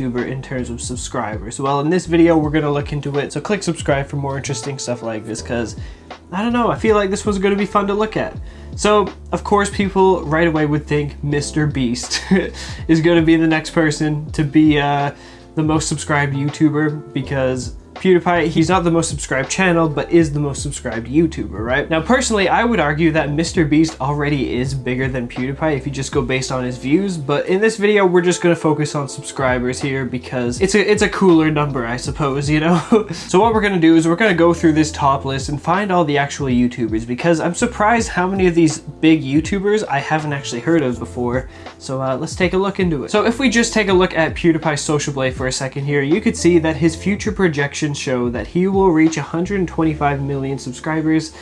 YouTuber in terms of subscribers? Well, in this video, we're gonna look into it. So click subscribe for more interesting stuff like this because I don't know, I feel like this was gonna be fun to look at. So, of course, people right away would think Mr. Beast is gonna be the next person to be uh, the most subscribed YouTuber because PewDiePie, he's not the most subscribed channel, but is the most subscribed YouTuber, right? Now, personally, I would argue that Mr. Beast already is bigger than PewDiePie if you just go based on his views, but in this video, we're just gonna focus on subscribers here because it's a, it's a cooler number, I suppose, you know? so what we're gonna do is we're gonna go through this top list and find all the actual YouTubers because I'm surprised how many of these big YouTubers I haven't actually heard of before. So uh, let's take a look into it. So if we just take a look at PewDiePie's Social Blade for a second here, you could see that his future projection projections show that he will reach 125 million subscribers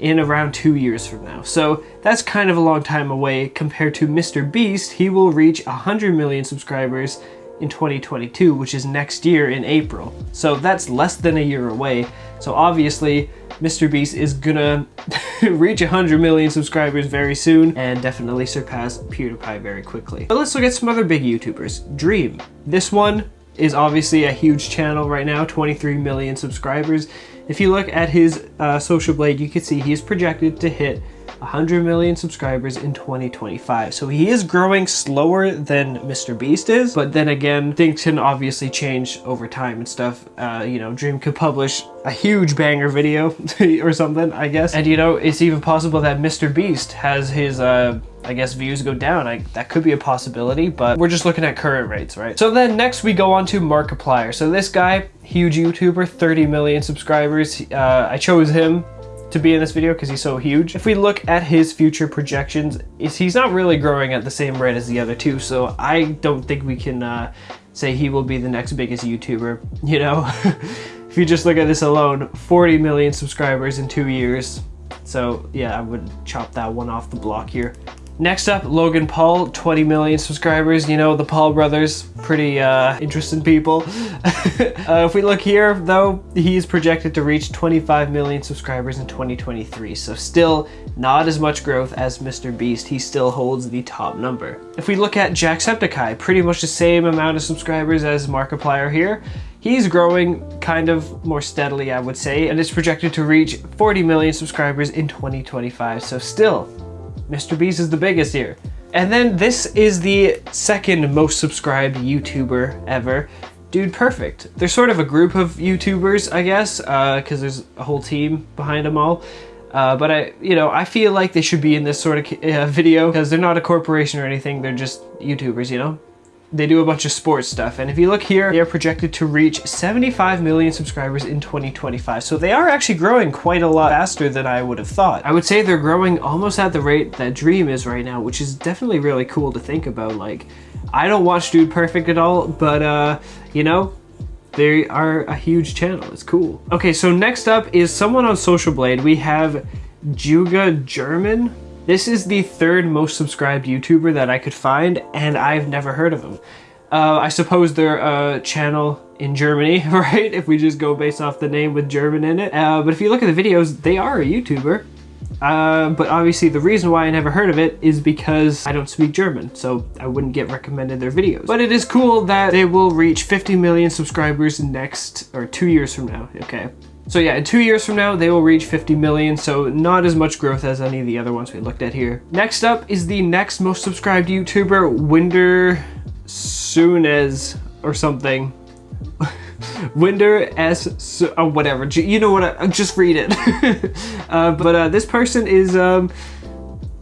in around two years from now. So that's kind of a long time away compared to Mr. Beast. He will reach 100 million subscribers in 2022, which is next year in April. So that's less than a year away. So obviously, Mr. Beast is gonna reach 100 million subscribers very soon and definitely surpass PewDiePie very quickly. But let's look at some other big YouTubers. Dream. This one is obviously a huge channel right now, 23 million subscribers. If you look at his uh, Social Blade, you can see he's projected to hit 100 million subscribers in 2025. So he is growing slower than Mr. Beast is, but then again, things can obviously change over time and stuff. Uh, you know, Dream could publish a huge banger video or something, I guess. And you know, it's even possible that Mr. Beast has his uh, I guess views go down. I, that could be a possibility, but we're just looking at current rates, right? So then next we go on to Markiplier. So this guy, huge YouTuber, 30 million subscribers. Uh, I chose him to be in this video because he's so huge. If we look at his future projections, he's not really growing at the same rate as the other two, so I don't think we can uh, say he will be the next biggest YouTuber, you know? if you just look at this alone, 40 million subscribers in two years. So yeah, I would chop that one off the block here. Next up, Logan Paul, 20 million subscribers. You know, the Paul brothers, pretty uh, interesting people. uh, if we look here, though, he's projected to reach 25 million subscribers in 2023. So still not as much growth as Mr. Beast. He still holds the top number. If we look at Jacksepticeye, pretty much the same amount of subscribers as Markiplier here. He's growing kind of more steadily, I would say, and is projected to reach 40 million subscribers in 2025. So still Mr. Beast is the biggest here. And then this is the second most subscribed YouTuber ever, Dude Perfect. They're sort of a group of YouTubers, I guess, because uh, there's a whole team behind them all. Uh, but I, you know, I feel like they should be in this sort of uh, video because they're not a corporation or anything. They're just YouTubers, you know? They do a bunch of sports stuff. And if you look here, they are projected to reach 75 million subscribers in 2025. So they are actually growing quite a lot faster than I would have thought. I would say they're growing almost at the rate that Dream is right now, which is definitely really cool to think about. Like, I don't watch Dude Perfect at all, but uh, you know, they are a huge channel. It's cool. Okay, so next up is someone on Social Blade. We have JuegaGerman. This is the third most subscribed YouTuber that I could find, and I've never heard of him. Uh, I suppose they're a channel in Germany, right? If we just go based off the name with German in it. Uh, but if you look at the videos, they are a YouTuber. Uh, but obviously the reason why I never heard of it is because I don't speak German, so I wouldn't get recommended their videos. But it is cool that they will reach 50 million subscribers next, or two years from now, okay? So yeah, in two years from now, they will reach 50 million, so not as much growth as any of the other ones we looked at here. Next up is the next most subscribed YouTuber, Winder Soonez or something. Winder S, or whatever, you know what, I, just read it. uh, but uh, this person is, um,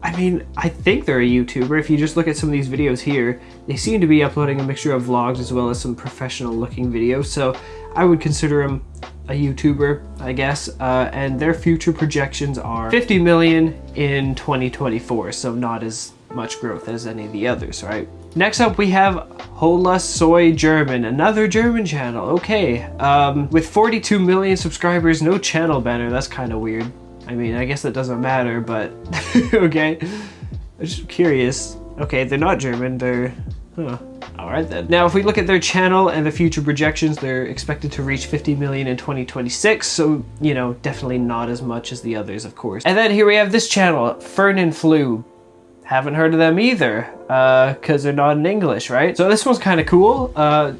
I mean, I think they're a YouTuber. If you just look at some of these videos here, they seem to be uploading a mixture of vlogs as well as some professional looking videos. So I would consider them a YouTuber, I guess, uh, and their future projections are 50 million in 2024, so not as much growth as any of the others, right? Next up, we have Hola Soy German, another German channel. Okay, um, with 42 million subscribers, no channel banner. That's kind of weird. I mean, I guess that doesn't matter, but okay. I'm just curious. Okay, they're not German, they're... Huh. Alright then. Now if we look at their channel and the future projections, they're expected to reach 50 million in 2026, so, you know, definitely not as much as the others, of course. And then here we have this channel, Fernanfloo. Haven't heard of them either, because uh, they're not in English, right? So this one's kind of cool. Uh,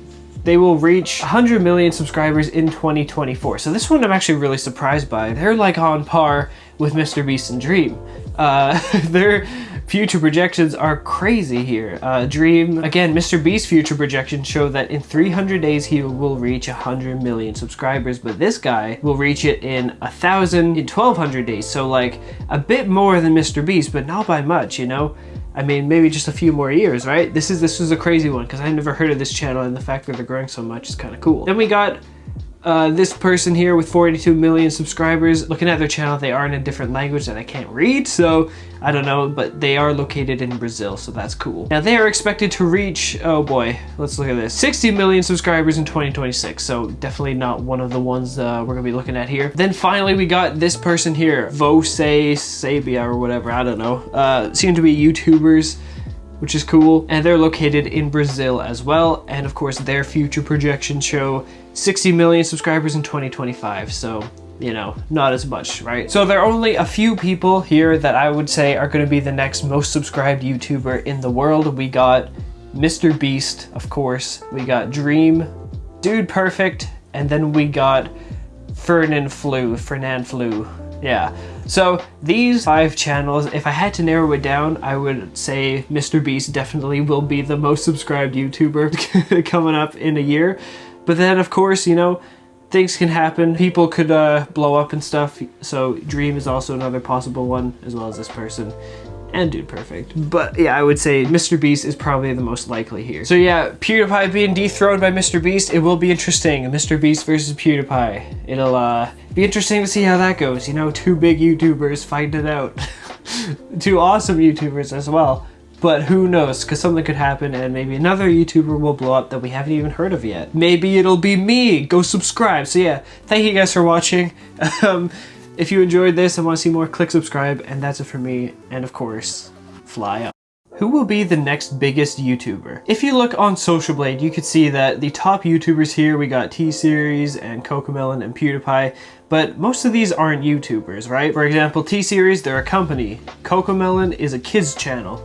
they will reach 100 million subscribers in 2024. So this one I'm actually really surprised by. They're like on par with Mr. Beast and Dream. Uh, their future projections are crazy here. Uh, Dream, again, Mr. Beast's future projections show that in 300 days he will reach 100 million subscribers, but this guy will reach it in 1,000 in 1,200 days. So like a bit more than Mr. Beast, but not by much, you know? I mean, maybe just a few more years, right? This is this was a crazy one because I never heard of this channel and the fact that they're growing so much is kind of cool. Then we got uh, this person here with 42 million subscribers, looking at their channel, they are in a different language that I can't read, so I don't know, but they are located in Brazil, so that's cool. Now they are expected to reach, oh boy, let's look at this, 60 million subscribers in 2026, so definitely not one of the ones uh, we're gonna be looking at here. Then finally we got this person here, Vose Sabia or whatever, I don't know, uh, seem to be YouTubers which is cool. And they're located in Brazil as well. And of course, their future projections show 60 million subscribers in 2025. So you know, not as much, right? So there are only a few people here that I would say are going to be the next most subscribed YouTuber in the world. We got Mr. Beast, of course. We got Dream, Dude Perfect, and then we got Fernanfloo, Fernan Flu. Yeah. So these five channels, if I had to narrow it down, I would say Mr. Beast definitely will be the most subscribed YouTuber coming up in a year. But then of course, you know, things can happen. People could uh, blow up and stuff. So Dream is also another possible one, as well as this person and Dude Perfect. But yeah, I would say Mr. Beast is probably the most likely here. So yeah, PewDiePie being dethroned by Mr. Beast, it will be interesting. Mr. Beast versus PewDiePie. It'll uh, be interesting to see how that goes. You know, two big YouTubers fighting it out. two awesome YouTubers as well. But who knows, because something could happen and maybe another YouTuber will blow up that we haven't even heard of yet. Maybe it'll be me. Go subscribe. So yeah, thank you guys for watching. um, if you enjoyed this and want to see more, click subscribe, and that's it for me. And of course, fly up. Who will be the next biggest YouTuber? If you look on Social Blade, you could see that the top YouTubers here, we got T-Series and Cocomelon and PewDiePie, but most of these aren't YouTubers, right? For example, T-Series, they're a company. Cocomelon is a kids channel.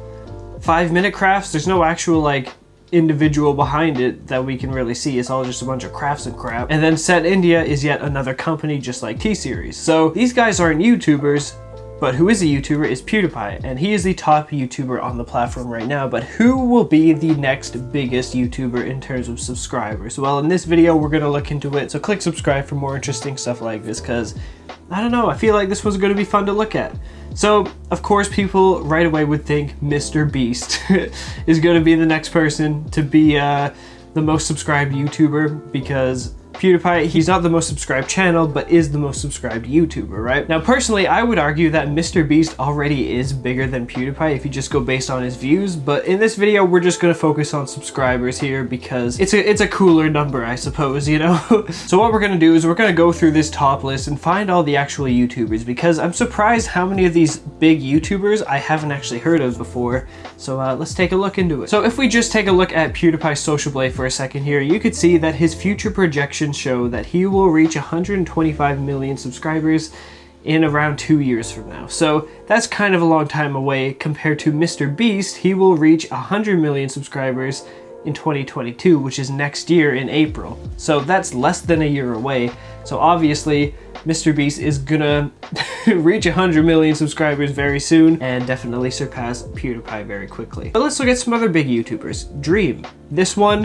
Five Minute Crafts, there's no actual like individual behind it that we can really see. It's all just a bunch of crafts and crap. And then Set India is yet another company just like T-Series. So these guys aren't YouTubers, but who is a YouTuber is PewDiePie, and he is the top YouTuber on the platform right now, but who will be the next biggest YouTuber in terms of subscribers? Well, in this video, we're gonna look into it, so click subscribe for more interesting stuff like this, because, I don't know, I feel like this was gonna be fun to look at. So, of course, people right away would think Mr. Beast is going to be the next person to be uh, the most subscribed YouTuber because PewDiePie, he's not the most subscribed channel, but is the most subscribed YouTuber, right? Now, personally, I would argue that Mr. Beast already is bigger than PewDiePie if you just go based on his views, but in this video, we're just gonna focus on subscribers here because it's a, it's a cooler number, I suppose, you know? so what we're gonna do is we're gonna go through this top list and find all the actual YouTubers because I'm surprised how many of these big YouTubers I haven't actually heard of before. So uh, let's take a look into it. So if we just take a look at PewDiePie's social blade for a second here, you could see that his future projection projections show that he will reach 125 million subscribers in around two years from now. So that's kind of a long time away compared to Mr. Beast, he will reach 100 million subscribers in 2022, which is next year in April. So that's less than a year away. So obviously, Mr. Beast is gonna reach 100 million subscribers very soon and definitely surpass PewDiePie very quickly. But let's look at some other big YouTubers. Dream. This one